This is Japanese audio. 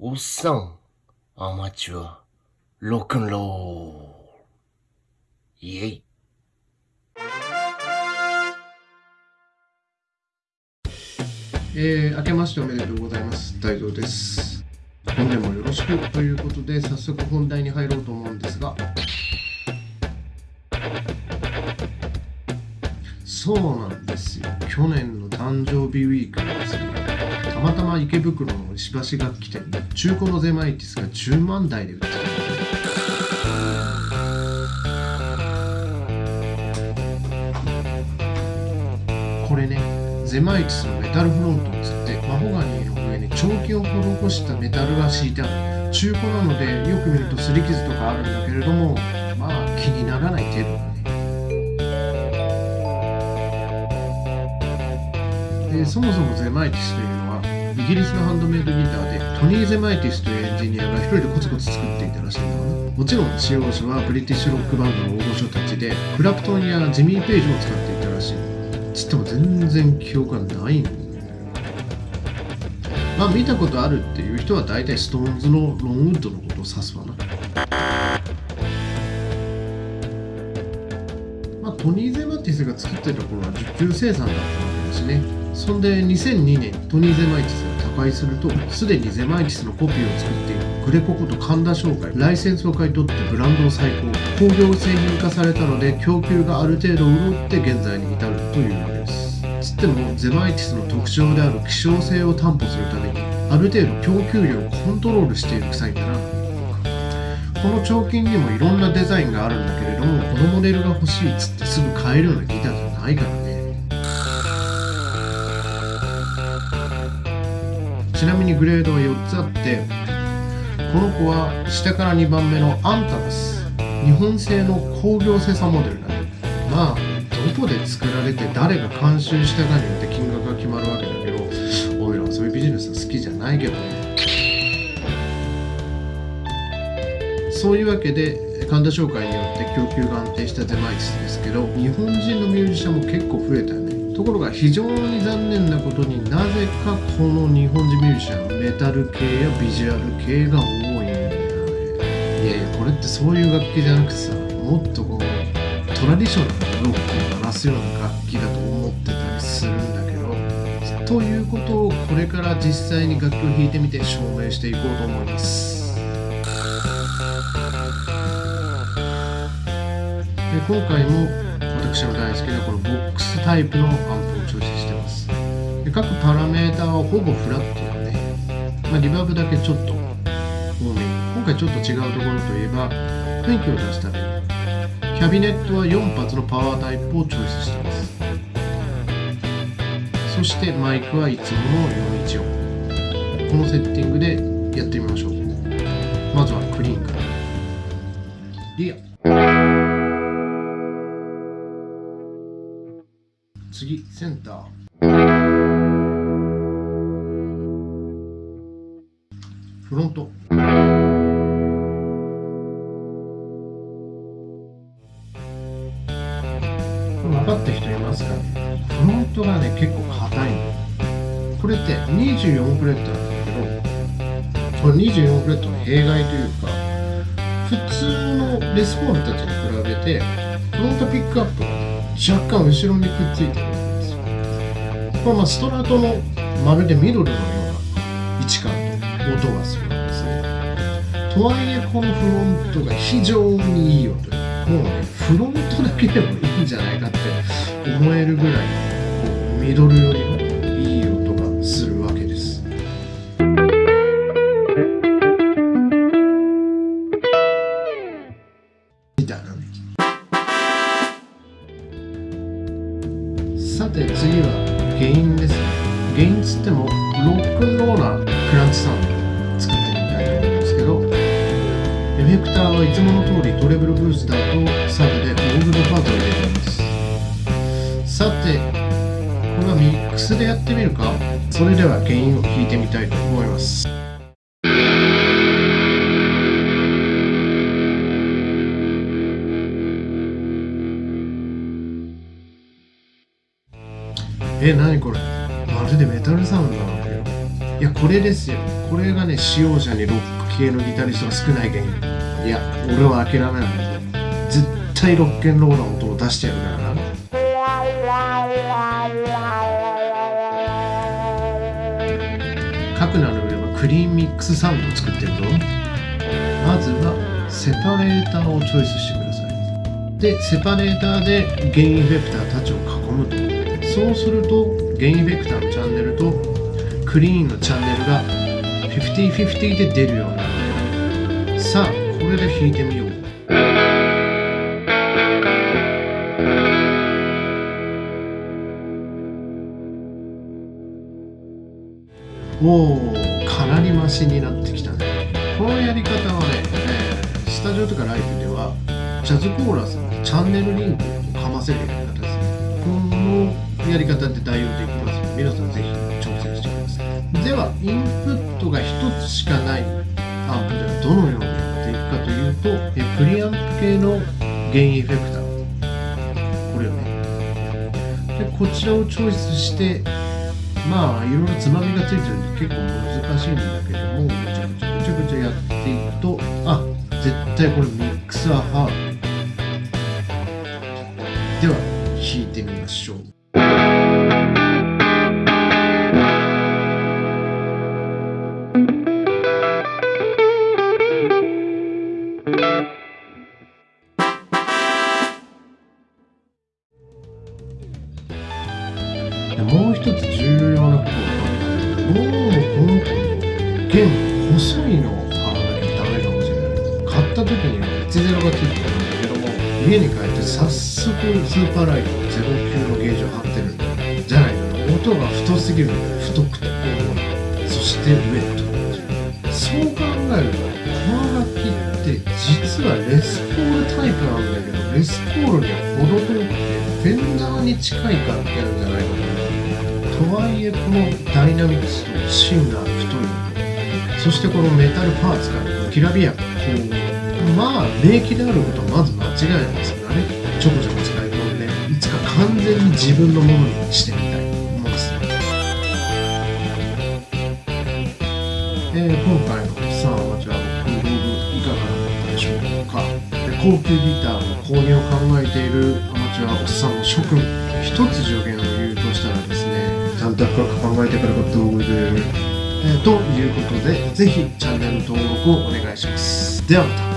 おっさん、アマチュア、ロックンロール。イェイ。えー、明けましておめでとうございます。大蔵です。本年もよろしくということで早速本題に入ろうと思うんですが。そうなんですよ。去年の誕生日ウィークにですねたまたま池袋の石橋楽器店で中古のゼマイティスが10万台で売ってたこれねゼマイティスのメタルフロントをつってマホガニーの上に彫金を施したメタルが敷いてある中古なのでよく見ると擦り傷とかあるんだけれどもまあ気にならない程度だね。でそもそもゼマイティスというイギリスのハンドメイドギターでトニー・ゼマイティスというエンジニアが一人でコツコツ作っていたらしいんだなもちろん使用者はブリティッシュロックバンドの大御所たちでクラプトンやジミー・ペイジも使っていたらしい。つっても全然記憶がないんだよまあ見たことあるっていう人は大体ストーンズのロンウッドのことを指すわな。まあトニー・ゼマティスが作ってた頃は受注生産だったわけですね。そんで2002年トニー・ゼマイティスが他界するとすでにゼマイティスのコピーを作っているグレコこと神田商会ライセンスを買い取ってブランドを再興工業製品化されたので供給がある程度潤って現在に至るというわけです。つってもゼマイティスの特徴である希少性を担保するためにある程度供給量をコントロールしている臭いんだな。この彫金にもいろんなデザインがあるんだけれどもこのモデルが欲しいっつってすぐ買えるようなギターじゃないからね。ちなみにグレードは4つあってこの子は下から2番目のアンタナス日本製の工業生産モデルだねまあどこで作られて誰が監修したかによって金額が決まるわけだけどおいらはそういうビジネス好きじゃないけどね。そういうわけで神田商会によって供給が安定したゼマイスですけど日本人のミュージシャンも結構増えたよね。ところが非常に残念なことになぜかこの日本人ミュージシャンメタル系やビジュアル系が多いんだよねいやいやこれってそういう楽器じゃなくてさもっとこうトラディショナルなロックを鳴らすような楽器だと思ってたりするんだけどということをこれから実際に楽器を弾いてみて証明していこうと思います。で今回も私の大好きなこのボックスタイプのアンプをチョイスしてます。で各パラメーターはほぼフラットだね、まあ、リバーブだけちょっと多め今回ちょっと違うところといえば雰囲気を出すために。キャビネットは4発のパワータイプをチョイスしてます。そしてマイクはいつもの414このセッティングでやってみましょう。まずはクリーンから。リア。センター。フロント。分かった人いますかね？フロントがね結構硬いの。これって24フレットなんだけどこれ24フレットの弊害というか普通のレスポールたちに比べてフロントピックアップが若干後ろにくっついてる。これまあストラトのまるでミドルのような位置感で音がするんですねとはいえこのフロントが非常にいい音もうねフロントだけでもいいんじゃないかって思えるぐらいこうミドルよりもいい音がするわけです。みたいなね。さて次は原因ですね。原因つってもロックンローなクランチサウンド作ってみたいと思うんですけどエフェクターはいつもの通りトレブルブースだとサブでオーグルパートを入れています。さてこれはミックスでやってみるか？それでは原因を聞いてみたいと思います。え、なにこれ？まるでメタルサウンドなんだけど。いや、これですよ。これがね、使用者にロック系のギタリストが少ない原因。いや、俺は諦めない。絶対ロッケンロールの音を出してやるからな。書くなる上はクリーンミックスサウンドを作ってるぞ。まずは、セパレーターをチョイスしてください。で、セパレーターでゲインエフェクターたちを囲むと。そうするとゲインベクターのチャンネルとクリーンのチャンネルが50-50で出るようになる。さあこれで弾いてみよう。おおかなりマシになってきたね。このやり方はね、えー、スタジオとかライブではジャズコーラスにチャンネルリンクをかませるやり方ですこのやり方で代用できますので皆さんぜひ挑戦してください。ではインプットが1つしかない。アンプではどのようにやっていくかというとえプリアンプ系のゲインエフェクター。これをね。でこちらをチョイスしてまあいろいろつまみがついてるんで結構難しいんだけどもぐちゃぐちゃぐちゃぐちゃやっていくとあ絶対これミックスはハード。では弾いてみましょう。弦細いのを買わなきゃダメかもしれない買った時には10がついてたんだけども家に帰って早速スーパーライト09のゲージを貼ってる。んだじゃないかと音が太すぎる。太くて。重いそしてウェットそう考えるとこの楽器って実はレスポールタイプなんだけどレスポールには程遠くてフェンダーに近い楽器なんじゃないかな。とはいえこのダイナミクスと芯が太いそしてこのメタルパーツからきらびやかまあ名機であることはまず間違いないですからね。ちょこちょこ使い込んでいつか完全に自分のものにしてみたいと思います。えー、今回のサンアマチュアのブログいかがだったでしょうか。高級ギターの購入を考えているアマチュアおっさんの諸君。一つ助言を言うとしたらですねちゃんと深く考えてから買った方がいい、えー、ということでぜひチャンネル登録をお願いします。ではまた。